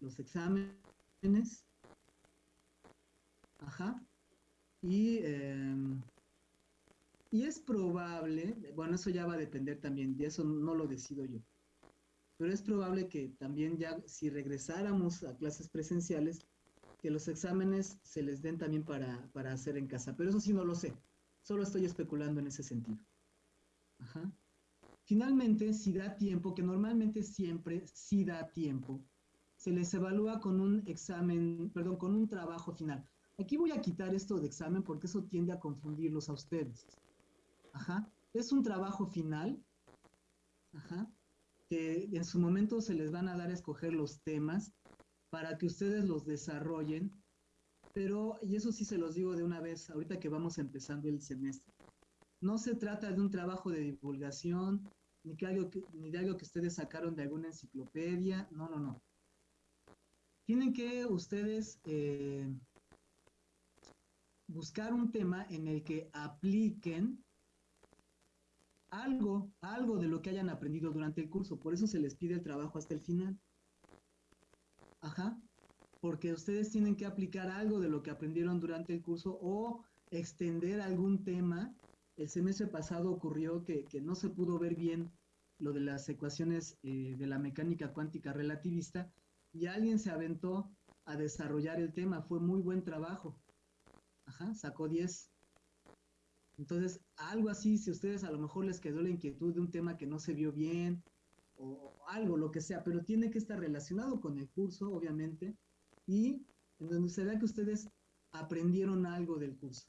los exámenes. Ajá. Y, em, y es probable, bueno, eso ya va a depender también, de eso no lo decido yo. Pero es probable que también ya, si regresáramos a clases presenciales, que los exámenes se les den también para, para hacer en casa. Pero eso sí no lo sé. Solo estoy especulando en ese sentido. Ajá. Finalmente, si da tiempo, que normalmente siempre sí da tiempo, se les evalúa con un examen, perdón, con un trabajo final. Aquí voy a quitar esto de examen porque eso tiende a confundirlos a ustedes. Ajá. Es un trabajo final, ajá, que en su momento se les van a dar a escoger los temas para que ustedes los desarrollen, pero, y eso sí se los digo de una vez, ahorita que vamos empezando el semestre, no se trata de un trabajo de divulgación, ni, que algo ni de algo que ustedes sacaron de alguna enciclopedia, no, no, no. Tienen que ustedes eh, buscar un tema en el que apliquen algo, algo de lo que hayan aprendido durante el curso. Por eso se les pide el trabajo hasta el final. Ajá. Porque ustedes tienen que aplicar algo de lo que aprendieron durante el curso o extender algún tema. El semestre pasado ocurrió que, no se pudo ver bien lo de las ecuaciones eh, de la mecánica cuántica relativista y alguien se aventó a desarrollar el tema. Fue muy buen trabajo. Ajá, sacó 10. Entonces, algo así, si ustedes a lo mejor les quedó la inquietud de un tema que no se vio bien, o algo, lo que sea, pero tiene que estar relacionado con el curso, obviamente, y en donde se vea que ustedes aprendieron algo del curso.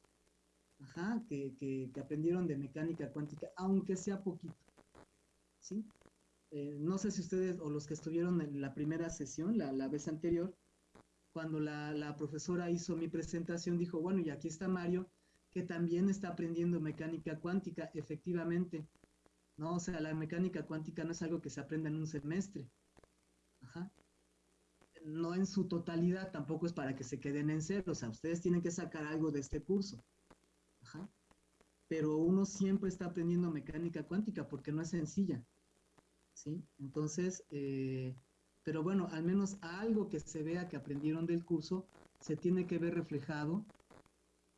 Ajá, que, que, aprendieron de mecánica cuántica, aunque sea poquito. ¿Sí? Eh, no sé si ustedes o los que estuvieron en la primera sesión, la, la vez anterior, cuando la, la, profesora hizo mi presentación, dijo, bueno, y aquí está Mario, que también está aprendiendo mecánica cuántica, efectivamente. ¿no? O sea, la mecánica cuántica no es algo que se aprenda en un semestre. No en su totalidad, tampoco es para que se queden en cero. O sea, ustedes tienen que sacar algo de este curso. Pero uno siempre está aprendiendo mecánica cuántica porque no es sencilla. ¿Sí? Entonces, eh, pero bueno, al menos algo que se vea que aprendieron del curso se tiene que ver reflejado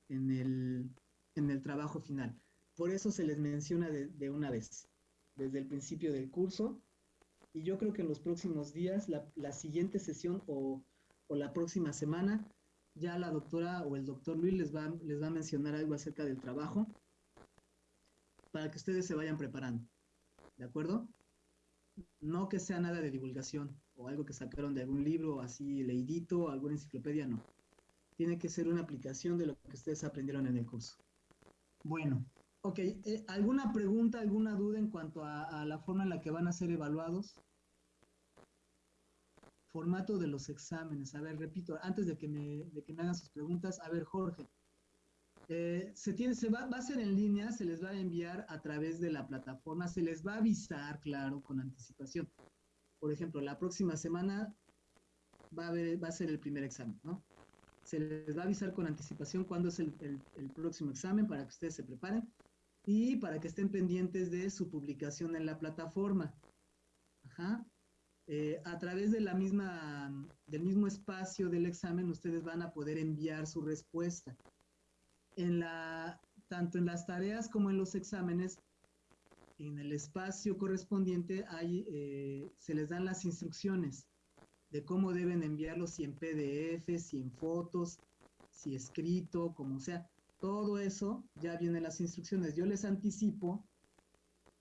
en el, en el trabajo final. Por eso se les menciona de una vez desde el principio del curso. Y yo creo que en los próximos días, la, siguiente sesión o, la próxima semana, ya la doctora o el doctor Luis les va, les va a mencionar algo acerca del trabajo para que ustedes se vayan preparando. ¿De acuerdo? No que sea nada de divulgación o algo que sacaron de algún libro así leidito, alguna enciclopedia, no. Tiene que ser una aplicación de lo que ustedes aprendieron en el curso. Bueno, Ok, eh, ¿alguna pregunta, alguna duda en cuanto a, la forma en la que van a ser evaluados? Formato de los exámenes. A ver, repito, antes de que me, de que me hagan sus preguntas, a ver, Jorge. Eh, se, va, a ser en línea, se les va a enviar a través de la plataforma, se les va a avisar, claro, con anticipación. Por ejemplo, la próxima semana va a, ser el primer examen, ¿no? Se les va a avisar con anticipación cuándo es el, el próximo examen para que ustedes se preparen y para que estén pendientes de su publicación en la plataforma. Ajá. Eh, a través de la misma, del mismo espacio del examen, ustedes van a poder enviar su respuesta. En la, tanto en las tareas como en los exámenes, en el espacio correspondiente hay, eh, se les dan las instrucciones de cómo deben enviarlo, si en PDF, si en fotos, si escrito, como sea todo eso ya vienen las instrucciones. Yo les anticipo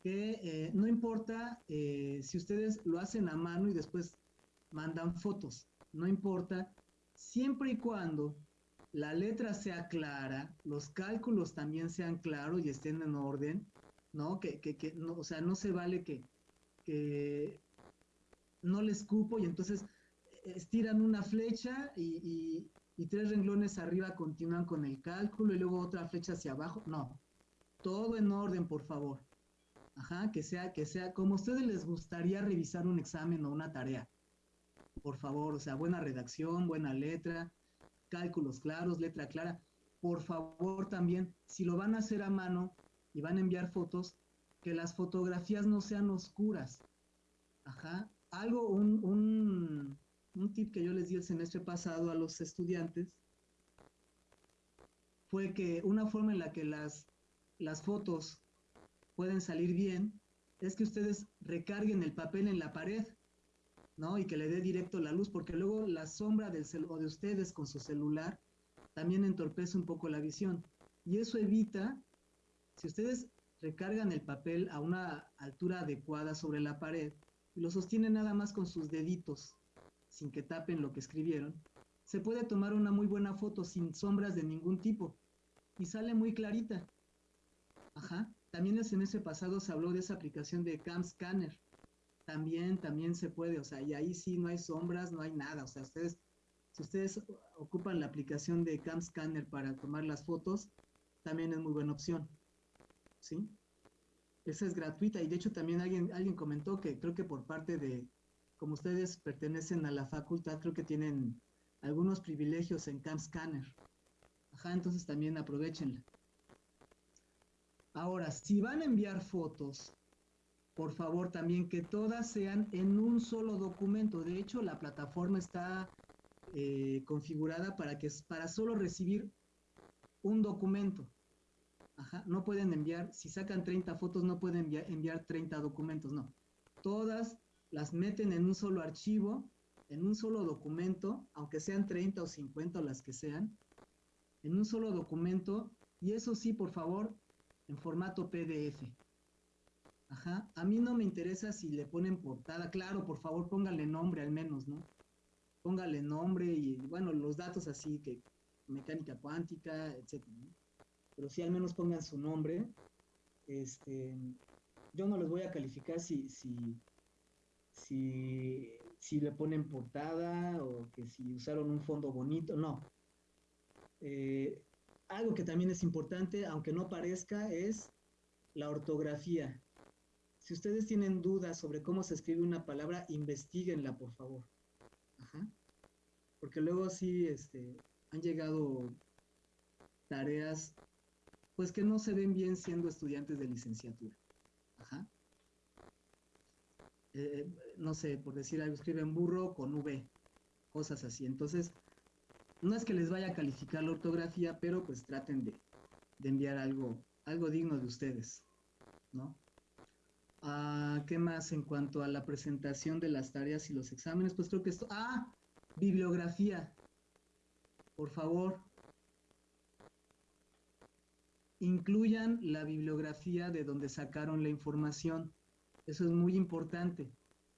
que eh, no importa eh, si ustedes lo hacen a mano y después mandan fotos, no importa, siempre y cuando la letra sea clara, los cálculos también sean claros y estén en orden, ¿no? Que, que, no, o sea, no se vale que, que no les cupo y entonces estiran una flecha y, y tres renglones arriba continúan con el cálculo y luego otra flecha hacia abajo. No, todo en orden, por favor. Ajá, que sea, que sea como a ustedes les gustaría revisar un examen o una tarea. Por favor, o sea, buena redacción, buena letra, cálculos claros, letra clara. Por favor también, si lo van a hacer a mano y van a enviar fotos, que las fotografías no sean oscuras. Ajá, algo, un, un, un tip que yo les di el semestre pasado a los estudiantes fue que una forma en la que las, las fotos pueden salir bien es que ustedes recarguen el papel en la pared, ¿no? Y que le dé directo la luz, porque luego la sombra del o de ustedes con su celular también entorpece un poco la visión. Y eso evita, si ustedes recargan el papel a una altura adecuada sobre la pared y lo sostienen nada más con sus deditos, sin que tapen lo que escribieron, se puede tomar una muy buena foto sin sombras de ningún tipo y sale muy clarita. Ajá. También el semestre pasado se habló de esa aplicación de Cam Scanner. También, también se puede, o sea, y ahí sí no hay sombras, no hay nada. O sea, ustedes, si ustedes ocupan la aplicación de Cam Scanner para tomar las fotos, también es muy buena opción. ¿Sí? Esa es gratuita y de hecho también alguien, alguien comentó que creo que por parte de, como ustedes pertenecen a la facultad, creo que tienen algunos privilegios en Cam Scanner. Ajá, entonces también aprovechenla. Ahora, si van a enviar fotos, por favor también que todas sean en un solo documento. De hecho, la plataforma está eh, configurada para que para solo recibir un documento. Ajá, no pueden enviar, si sacan 30 fotos, no pueden enviar, enviar 30 documentos, no. Todas las meten en un solo archivo, en un solo documento, aunque sean 30 o 50 o las que sean, en un solo documento, y eso sí, por favor, en formato PDF. Ajá. A mí no me interesa si le ponen portada. Claro, por favor, póngale nombre al menos, ¿no? Póngale nombre y, bueno, los datos así que mecánica cuántica, etcétera. Pero sí al menos pongan su nombre. Este, yo no les voy a calificar si, si, si, si le ponen portada o que si usaron un fondo bonito, no. Eh, algo que también es importante, aunque no parezca, es la ortografía. Si ustedes tienen dudas sobre cómo se escribe una palabra, investiguenla, por favor. Ajá. Porque luego sí este, han llegado tareas pues que no se ven bien siendo estudiantes de licenciatura. Ajá. Eh, no sé, por decir algo, escriben burro con V, cosas así. Entonces, no es que les vaya a calificar la ortografía, pero pues traten de, enviar algo, algo digno de ustedes, ¿no? Ah, ¿Qué más en cuanto a la presentación de las tareas y los exámenes? Pues creo que esto... Ah, bibliografía. Por favor. Incluyan la bibliografía de donde sacaron la información. Eso es muy importante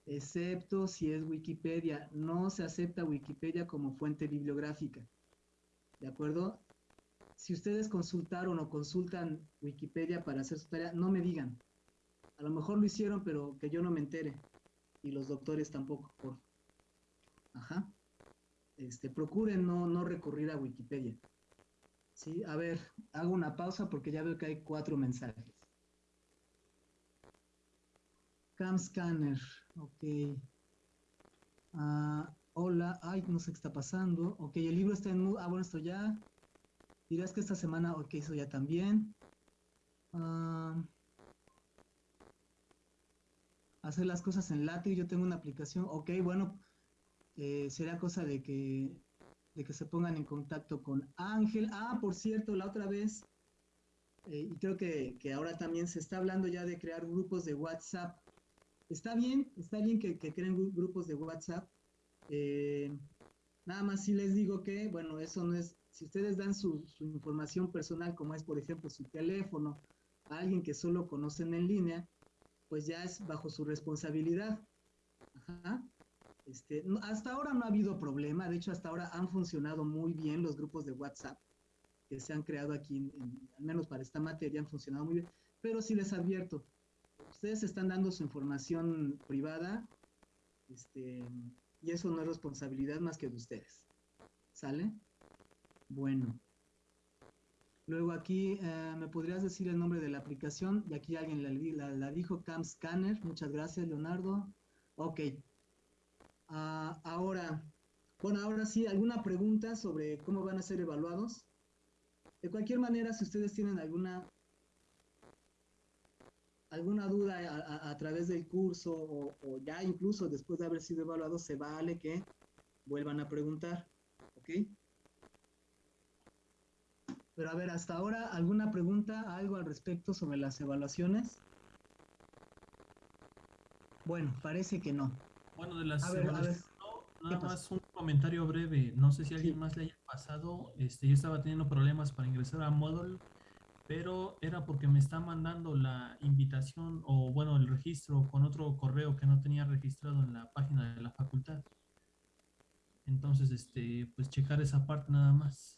excepto si es Wikipedia. No se acepta Wikipedia como fuente bibliográfica. ¿De acuerdo? Si ustedes consultaron o consultan Wikipedia para hacer su tarea, no me digan. A lo mejor lo hicieron, pero que yo no me entere. Y los doctores tampoco, por Ajá. Este, procuren no, no recurrir a Wikipedia. Sí, a ver, hago una pausa porque ya veo que hay cuatro mensajes. Cam Scanner. Ok. Ah, hola. Ay, no sé qué está pasando. Ok, el libro está en... Ah, bueno, esto ya. Dirás que esta semana, ok, eso ya también. Ah, hacer las cosas en látigo. Yo tengo una aplicación. Ok, bueno, eh, será cosa de que, de que se pongan en contacto con Ángel. Ah, por cierto, la otra vez, eh, y creo que, que, ahora también se está hablando ya de crear grupos de WhatsApp está bien, está bien que, creen grupos de WhatsApp. Eh, nada más si les digo que, bueno, eso no es, si ustedes dan su, información personal, como es, por ejemplo, su teléfono, a alguien que solo conocen en línea, pues ya es bajo su responsabilidad. Ajá. Este, hasta ahora no ha habido problema, de hecho hasta ahora han funcionado muy bien los grupos de WhatsApp que se han creado aquí, al menos para esta materia, han funcionado muy bien, pero sí les advierto, ustedes están dando su información privada este, y eso no es responsabilidad más que de ustedes. ¿Sale? Bueno. Luego aquí, eh, ¿me podrías decir el nombre de la aplicación? Y aquí alguien la, dijo, Cam Scanner. Muchas gracias, Leonardo. Ok. Ah, ahora, bueno, ahora sí, ¿alguna pregunta sobre cómo van a ser evaluados? De cualquier manera, si ustedes tienen alguna alguna duda a, través del curso o, ya incluso después de haber sido evaluado, se vale que vuelvan a preguntar, ¿ok? Pero a ver, hasta ahora, ¿alguna pregunta, algo al respecto sobre las evaluaciones? Bueno, parece que no. Bueno, de las evaluaciones, nada más un comentario breve. No sé si a alguien más le haya pasado. Este, yo estaba teniendo problemas para ingresar a Moodle, pero era porque me está mandando la invitación o, bueno, el registro con otro correo que no tenía registrado en la página de la facultad. Entonces, este, pues checar esa parte nada más.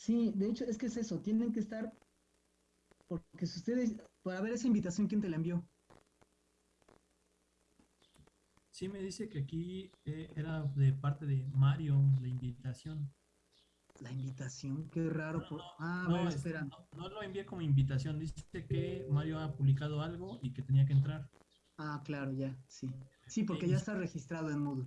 Sí, de hecho es que es eso, tienen que estar, porque si ustedes, para ver esa invitación, ¿quién te la envió? Sí, me dice que aquí eh, era de parte de Mario la invitación. La invitación, qué raro. No, ah, no, espera. No, lo envié como invitación, dice que Mario ha publicado algo y que tenía que entrar. Ah, claro, ya, sí. Sí, porque ya está registrado en Moodle.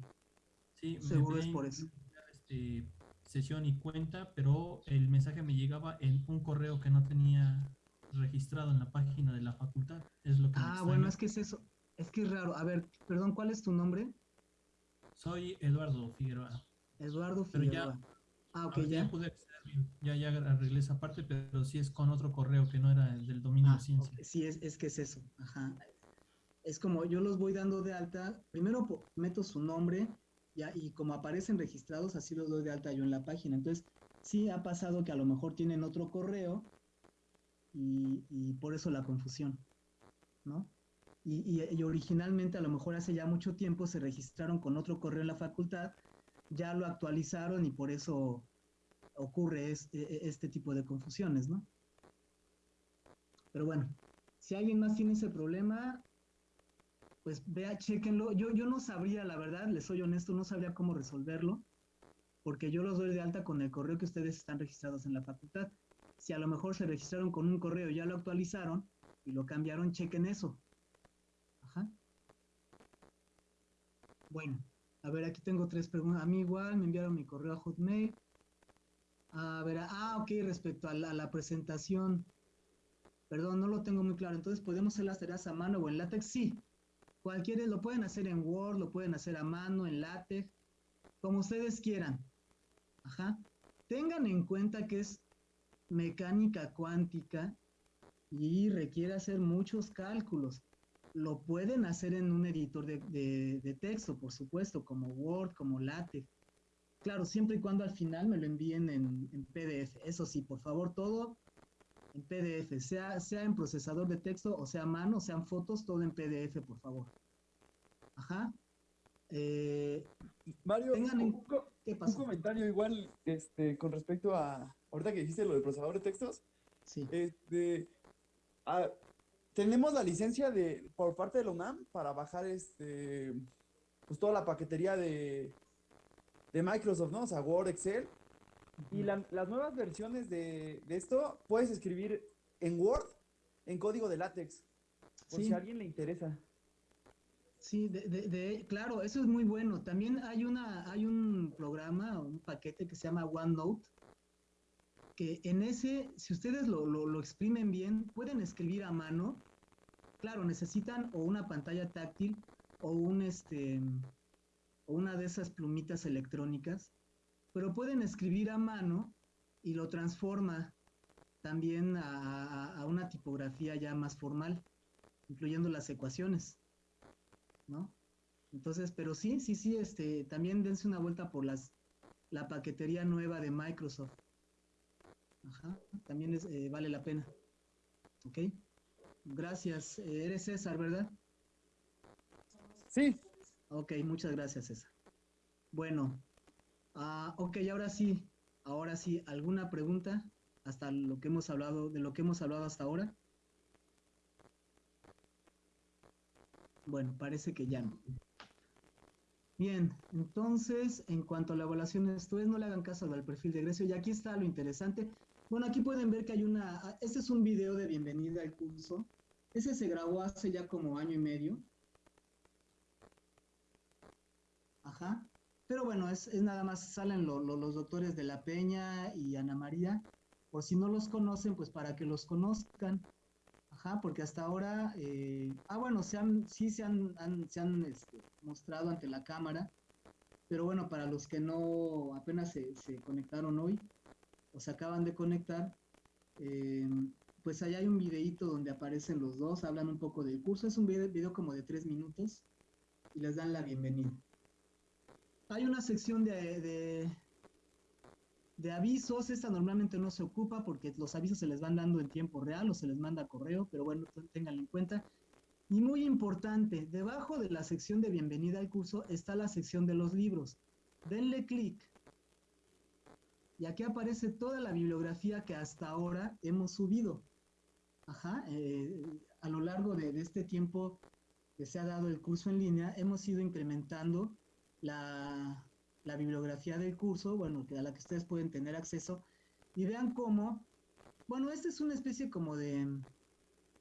Sí, seguro es por eso. Este, sesión y cuenta, pero el mensaje me llegaba en un correo que no tenía registrado en la página de la facultad. Es lo que ah, bueno, es que es eso. Es que es raro. A ver, perdón, ¿cuál es tu nombre? Soy Eduardo Figueroa. Eduardo Figueroa. ah, ok, ya. Ya pude Ya, ya arreglé esa parte, pero sí es con otro correo que no era el del dominio de ah, ciencia. Sí, es, es que es eso. Ajá. Es como yo los voy dando de alta. Primero meto su nombre, y como aparecen registrados, así los doy de alta yo en la página. Entonces, sí ha pasado que a lo mejor tienen otro correo y, por eso la confusión, ¿no? Y, originalmente, a lo mejor hace ya mucho tiempo, se registraron con otro correo en la facultad, ya lo actualizaron y por eso ocurre este, este tipo de confusiones, ¿no? Pero bueno, si alguien más tiene ese problema, pues vea, chequenlo. Yo, yo no sabría, la verdad, les soy honesto, no sabría cómo resolverlo, porque yo los doy de alta con el correo que ustedes están registrados en la facultad. Si a lo mejor se registraron con un correo y ya lo actualizaron y lo cambiaron, chequen eso. Ajá. Bueno, a ver, aquí tengo tres preguntas. A mí igual me enviaron mi correo a Hotmail. A ver, ah, ok, respecto a la, presentación. Perdón, no lo tengo muy claro. Entonces, ¿podemos hacer las tareas a mano o en látex? Sí, Cualquiera lo pueden hacer en Word, lo pueden hacer a mano, en LaTeX, como ustedes quieran. Ajá. Tengan en cuenta que es mecánica cuántica y requiere hacer muchos cálculos. Lo pueden hacer en un editor de, texto, por supuesto, como Word, como LaTeX. Claro, siempre y cuando al final me lo envíen en, en PDF. Eso sí, por favor, todo en PDF, sea, sea en procesador de texto o sea a mano, sean fotos, todo en PDF, por favor. Ajá. Eh, Mario, un, comentario igual este, con respecto a, ahorita que dijiste lo del procesador de textos. Sí. Este, tenemos la licencia de, por parte de la UNAM para bajar este, pues toda la paquetería de, de Microsoft, ¿no? O sea, Word, Excel, y las nuevas versiones de, esto puedes escribir en Word en código de látex, por si a alguien le interesa. Sí, de, claro, eso es muy bueno. También hay una, hay un programa, un paquete que se llama OneNote, que en ese, si ustedes lo, lo exprimen bien, pueden escribir a mano. Claro, necesitan o una pantalla táctil o un este o una de esas plumitas electrónicas pero pueden escribir a mano y lo transforma también a, una tipografía ya más formal, incluyendo las ecuaciones, ¿no? Entonces, pero sí, sí, sí, este, también dense una vuelta por las, la paquetería nueva de Microsoft. Ajá, también eh, vale la pena. ¿Ok? Gracias. Eh, eres César, ¿verdad? Sí. Ok, muchas gracias, César. Bueno, Ah, ok, ahora sí, ahora sí, ¿alguna pregunta hasta lo que hemos hablado, de lo que hemos hablado hasta ahora? Bueno, parece que ya no. Bien, entonces, en cuanto a la evaluación ustedes no le hagan caso al perfil de egreso, y aquí está lo interesante. Bueno, aquí pueden ver que hay una, este es un video de bienvenida al curso. Ese se grabó hace ya como año y medio. Ajá. Pero bueno, es, nada más, salen los doctores de La Peña y Ana María, por si no los conocen, pues para que los conozcan. Ajá, porque hasta ahora, eh, ah bueno, se han, sí se han, se han este, mostrado ante la cámara, pero bueno, para los que no apenas se, conectaron hoy o se acaban de conectar, eh, pues allá hay un videíto donde aparecen los dos, hablan un poco del curso, es un video, como de tres minutos y les dan la bienvenida. Hay una sección de, de, avisos, esta normalmente no se ocupa porque los avisos se les van dando en tiempo real o se les manda correo, pero bueno, tenganlo en cuenta. Y muy importante, debajo de la sección de bienvenida al curso está la sección de los libros. Denle clic. Y aquí aparece toda la bibliografía que hasta ahora hemos subido. Ajá, eh, a lo largo de, este tiempo que se ha dado el curso en línea, hemos ido incrementando la, bibliografía del curso, bueno, a la que ustedes pueden tener acceso, y vean cómo, bueno, esta es una especie como de,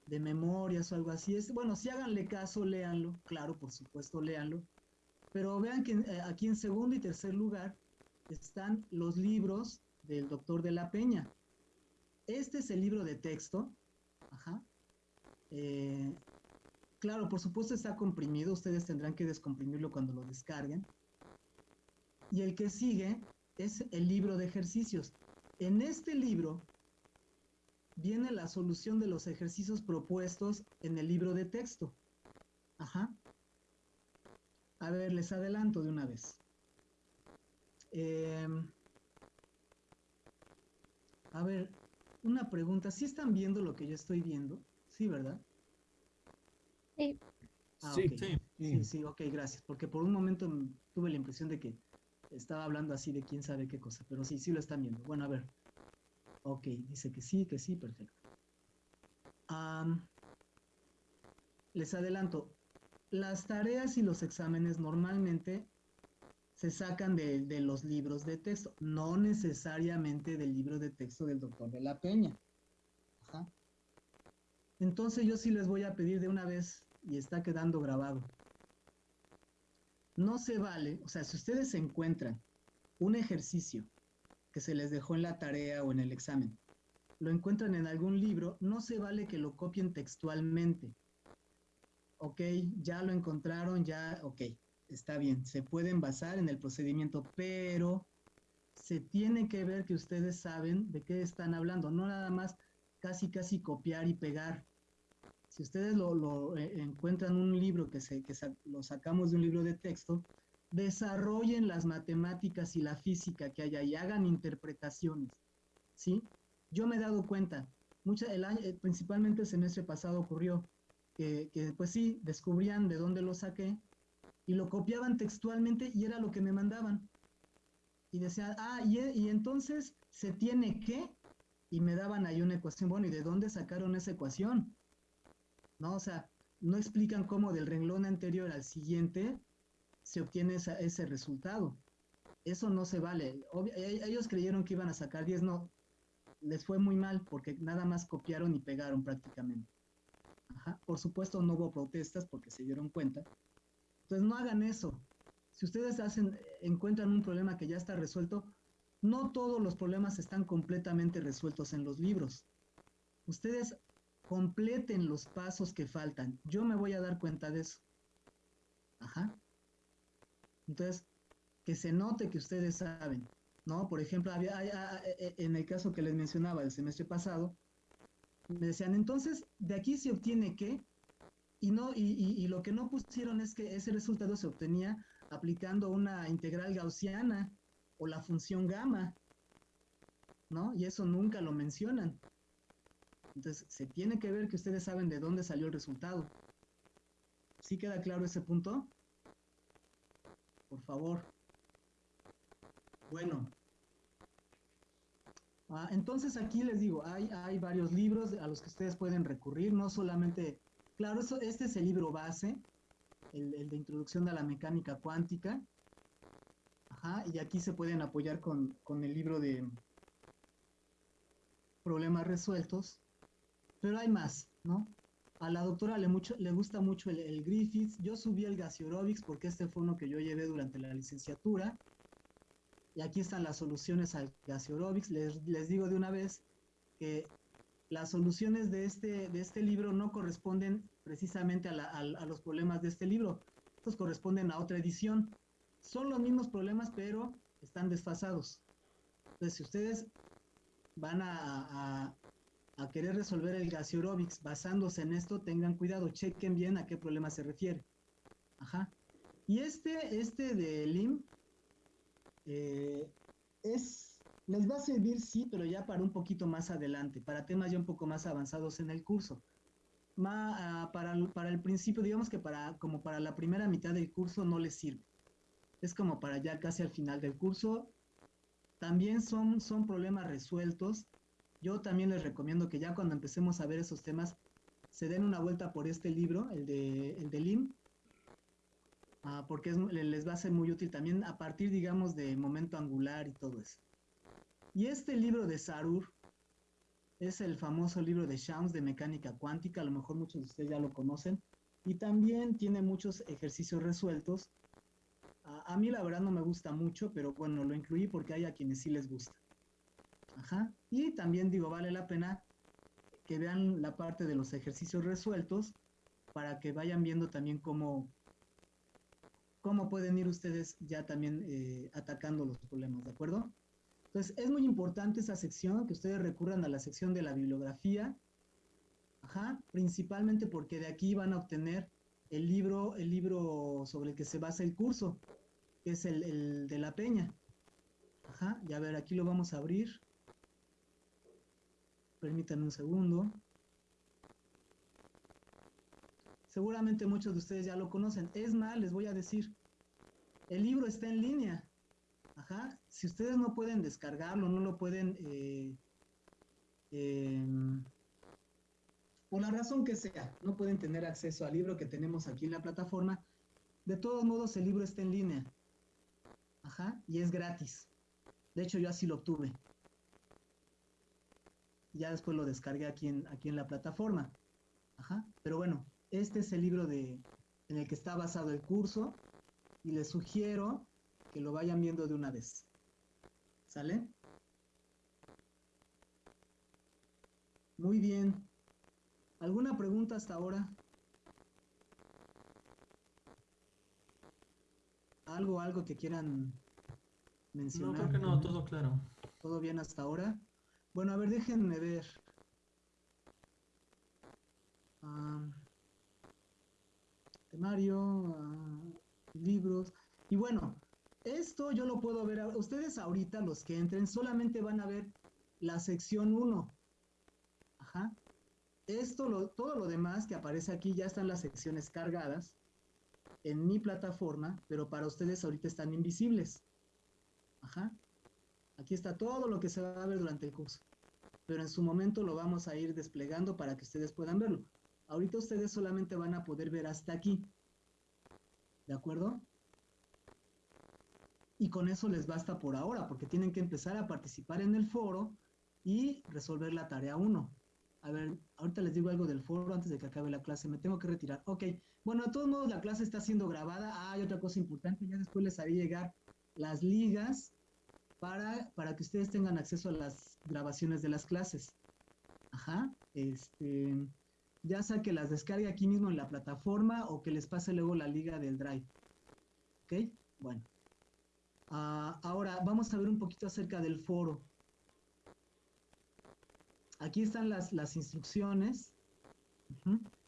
de memorias o algo así. Es, bueno, si háganle caso, léanlo, claro, por supuesto, léanlo. Pero vean que eh, aquí en segundo y tercer lugar están los libros del doctor de la Peña. Este es el libro de texto. Ajá. Eh, claro, por supuesto está comprimido. Ustedes tendrán que descomprimirlo cuando lo descarguen. Y el que sigue es el libro de ejercicios. En este libro viene la solución de los ejercicios propuestos en el libro de texto. Ajá. A ver, les adelanto de una vez. Em, a ver, una pregunta. ¿Sí están viendo lo que yo estoy viendo? Sí, ¿verdad? Sí. Ah, sí, sí. sí, sí, ok, gracias. Porque por un momento tuve la impresión de que estaba hablando así de quién sabe qué cosa, pero sí, sí lo están viendo. Bueno, a ver. Ok, dice que sí, que sí, perfecto. les adelanto, las tareas y los exámenes normalmente se sacan de, los libros de texto, no necesariamente del libro de texto del doctor de la Peña. Entonces yo sí les voy a pedir de una vez, y está quedando grabado, no se vale, o sea, si ustedes encuentran un ejercicio que se les dejó en la tarea o en el examen, lo encuentran en algún libro, no se vale que lo copien textualmente. Ok, ya lo encontraron, ya, ok, está bien, se pueden basar en el procedimiento, pero se tiene que ver que ustedes saben de qué están hablando, no nada más casi casi copiar y pegar. Si ustedes lo, eh, encuentran un libro que, se, que lo sacamos de un libro de texto, desarrollen las matemáticas y la física que hay ahí, hagan interpretaciones, ¿sí? Yo me he dado cuenta, mucha, el año, eh, principalmente el semestre pasado ocurrió que, que, pues sí, descubrían de dónde lo saqué y lo copiaban textualmente y era lo que me mandaban. Y decían, ah, y, y entonces se tiene que, y me daban ahí una ecuación, bueno, ¿y de dónde sacaron esa ecuación? ¿No? O sea, no explican cómo del renglón anterior al siguiente se obtiene ese resultado. Eso no se vale. E, ellos creyeron que iban a sacar 10, no. Les fue muy mal porque nada más copiaron y pegaron prácticamente. Por supuesto no hubo protestas porque se dieron cuenta. Entonces no hagan eso. Si ustedes hacen, encuentran un problema que ya está resuelto, no todos los problemas están completamente resueltos en los libros. Ustedes completen los pasos que faltan. Yo me voy a dar cuenta de eso. Ajá. Entonces, que se note que ustedes saben, ¿no? Por ejemplo, en el caso que les mencionaba el semestre pasado, me decían, entonces, de aquí se obtiene qué, y, no, y, lo que no pusieron es que ese resultado se obtenía aplicando una integral gaussiana o la función gamma, ¿no? Y eso nunca lo mencionan. Entonces, se tiene que ver que ustedes saben de dónde salió el resultado. ¿Sí queda claro ese punto? por favor. Bueno. Ah, entonces aquí les digo, hay, hay varios libros a los que ustedes pueden recurrir, no solamente, claro, eso, este es el libro base, el, de introducción a la mecánica cuántica, Ajá, y aquí se pueden apoyar con, con el libro de problemas resueltos, pero hay más, ¿no? A la doctora le, mucho, le gusta mucho el, Griffiths. Yo subí el Gaseorobics porque este fue uno que yo llevé durante la licenciatura. Y aquí están las soluciones al Gaseorobics. Les, les digo de una vez que las soluciones de este, de este libro no corresponden precisamente a, los problemas de este libro. Estos corresponden a otra edición. son los mismos problemas, pero están desfasados. Entonces, si ustedes van a, a, querer resolver el Gaseorobics basándose en esto, tengan cuidado, chequen bien a qué problema se refiere. Ajá. Y este, este de LIM, eh, es, les va a servir, sí, pero ya para un poquito más adelante, para temas ya un poco más avanzados en el curso. Ma, uh, para, para, el principio, digamos que para, como para la primera mitad del curso no les sirve. Es como para ya casi al final del curso. También son, son problemas resueltos. Yo también les recomiendo que ya cuando empecemos a ver esos temas, se den una vuelta por este libro, el de, el de LIM, uh, porque es, les va a ser muy útil también a partir, digamos, de momento angular y todo eso. Y este libro de Sarur, es el famoso libro de Shams de mecánica cuántica, a lo mejor muchos de ustedes ya lo conocen, y también tiene muchos ejercicios resueltos. A, mí la verdad no me gusta mucho, pero bueno, lo incluí porque hay a quienes sí les gusta. Ajá. Y también digo, vale la pena que vean la parte de los ejercicios resueltos para que vayan viendo también cómo, cómo pueden ir ustedes ya también eh, atacando los problemas, ¿de acuerdo? Entonces, es muy importante esa sección, que ustedes recurran a la sección de la bibliografía, ajá, principalmente porque de aquí van a obtener el libro, el libro sobre el que se basa el curso, que es el, el de la peña. Ajá, y a ver, aquí lo vamos a abrir. Permítanme un segundo. Seguramente muchos de ustedes ya lo conocen. Es más, les voy a decir, el libro está en línea. Ajá. Si ustedes no pueden descargarlo, no lo pueden, eh, eh, por la razón que sea, no pueden tener acceso al libro que tenemos aquí en la plataforma, de todos modos el libro está en línea. Ajá. Y es gratis. De hecho, yo así lo obtuve. Ya después lo descargué aquí en, aquí en la plataforma. Ajá. Pero bueno, este es el libro de, en el que está basado el curso. Y les sugiero que lo vayan viendo de una vez. ¿Sale? Muy bien. ¿Alguna pregunta hasta ahora? ¿Algo, algo que quieran mencionar? No, creo que no, todo claro. ¿Todo bien hasta ahora? Bueno, a ver, déjenme ver. Uh, temario, uh, libros. Y bueno, esto yo lo puedo ver, ustedes ahorita los que entren solamente van a ver la sección 1. Ajá. Esto, todo lo demás que aparece aquí ya están las secciones cargadas en mi plataforma, pero para ustedes ahorita están invisibles. Ajá. Aquí está todo lo que se va a ver durante el curso. Pero en su momento lo vamos a ir desplegando para que ustedes puedan verlo. Ahorita ustedes solamente van a poder ver hasta aquí. ¿De acuerdo? y con eso les basta por ahora, porque tienen que empezar a participar en el foro y resolver la tarea 1. A ver, ahorita les digo algo del foro antes de que acabe la clase, me tengo que retirar. Ok, bueno, de todos modos la clase está siendo grabada. Ah, hay otra cosa importante, ya después les haré llegar las ligas para, para que ustedes tengan acceso a las grabaciones de las clases. Ajá, este, ya sea que las descargue aquí mismo en la plataforma o que les pase luego la liga del Drive. Ok, bueno. Uh, ahora vamos a ver un poquito acerca del foro. Aquí están las, las instrucciones.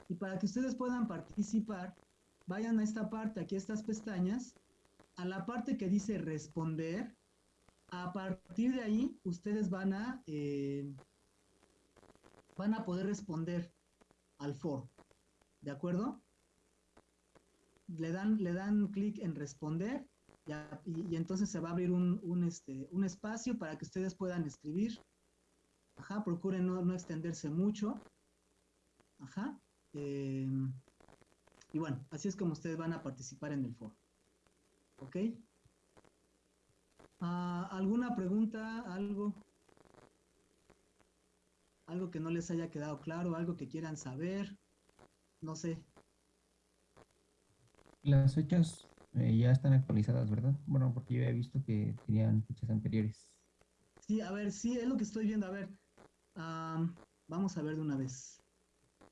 Y para que ustedes puedan participar, vayan a esta parte, aquí a estas pestañas, a la parte que dice responder. A partir de ahí, ustedes van a, eh, van a poder responder al foro. ¿De acuerdo? Le dan, le dan clic en responder y, entonces se va a abrir un, este, un espacio para que ustedes puedan escribir. Ajá, procuren no, no extenderse mucho. Ajá. Eh, y bueno, así es como ustedes van a participar en el foro. ¿Ok? Uh, ¿Alguna pregunta? ¿Algo? ¿Algo que no les haya quedado claro? ¿Algo que quieran saber? No sé. Las fechas eh, ya están actualizadas, ¿verdad? Bueno, porque yo he visto que tenían fechas anteriores. Sí, a ver, sí, es lo que estoy viendo. A ver, um, vamos a ver de una vez.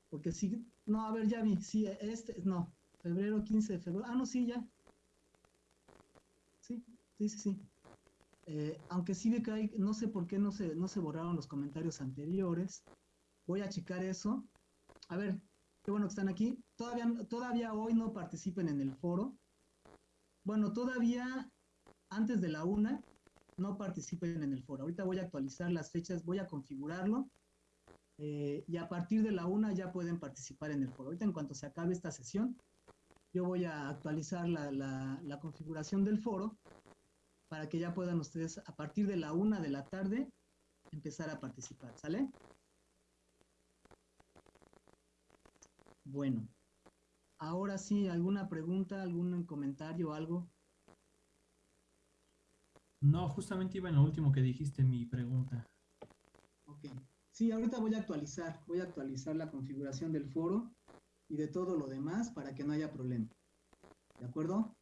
Porque sí, no, a ver, ya vi, sí, este, no, febrero 15 de febrero. Ah, no, sí, ya. Sí, sí, sí. Eh, aunque sí ve que hay, no sé por qué no se, no se borraron los comentarios anteriores. Voy a checar eso. A ver, qué bueno que están aquí. Todavía, todavía hoy no participen en el foro. Bueno, todavía antes de la una no participen en el foro. Ahorita voy a actualizar las fechas, voy a configurarlo. eh, y a partir de la una ya pueden participar en el foro. Ahorita en cuanto se acabe esta sesión, yo voy a actualizar la- la configuración del foro para que ya puedan ustedes a partir de la una de la tarde empezar a participar, ¿sale? Bueno, ahora sí, ¿alguna pregunta, algún comentario, algo? No, justamente iba en lo último que dijiste, mi pregunta. Ok. Sí, ahorita voy a actualizar, voy a actualizar la configuración del foro y de todo lo demás para que no haya problema. ¿De acuerdo?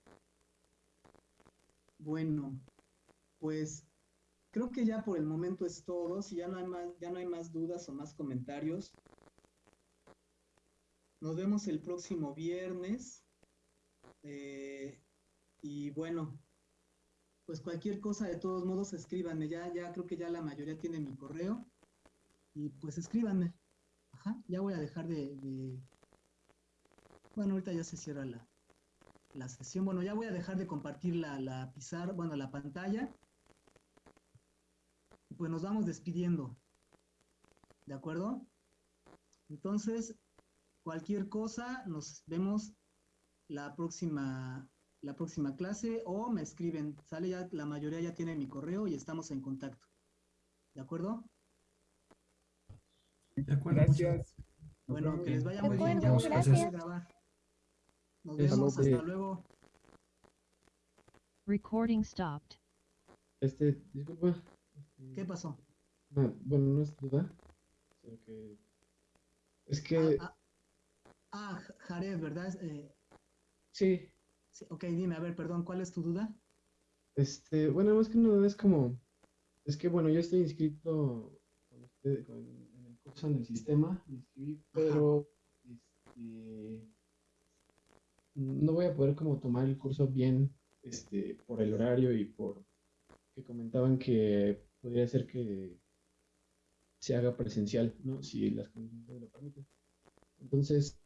Bueno, pues creo que ya por el momento es todo. Si ya no hay más, ya no hay más dudas o más comentarios. Nos vemos el próximo viernes. Eh, y bueno, pues cualquier cosa de todos modos escríbanme. Ya, ya creo que ya la mayoría tiene mi correo. Y pues escríbanme. Ajá, ya voy a dejar de, de- Bueno, ahorita ya se cierra la, la sesión. Bueno, ya voy a dejar de compartir la, la pizarra, bueno, la pantalla. Pues nos vamos despidiendo. ¿De acuerdo? Entonces, cualquier cosa, nos vemos la próxima, la próxima clase o me escriben. Sale ya, la mayoría ya tiene mi correo y estamos en contacto. ¿De acuerdo? De acuerdo, muchas Gracias. Bueno, que les vaya muy bien. Ya voy a grabar. Nos vemos, hasta luego. Recording stopped. Este, disculpa. este, ¿Qué pasó? no, bueno, no es duda. sino que- Es que, Ah, ah, ah, Jared, ¿verdad? Eh, sí, sí, ok, dime, a ver, perdón, ¿cuál es tu duda? este, bueno, más que nada es como, es que bueno, yo estoy inscrito con usted, con, en el curso en el sistema, pero, este, no voy a poder como tomar el curso bien, este, por el horario y por que comentaban que podría ser que se haga presencial, ¿no? Si las condiciones lo permiten. Entonces,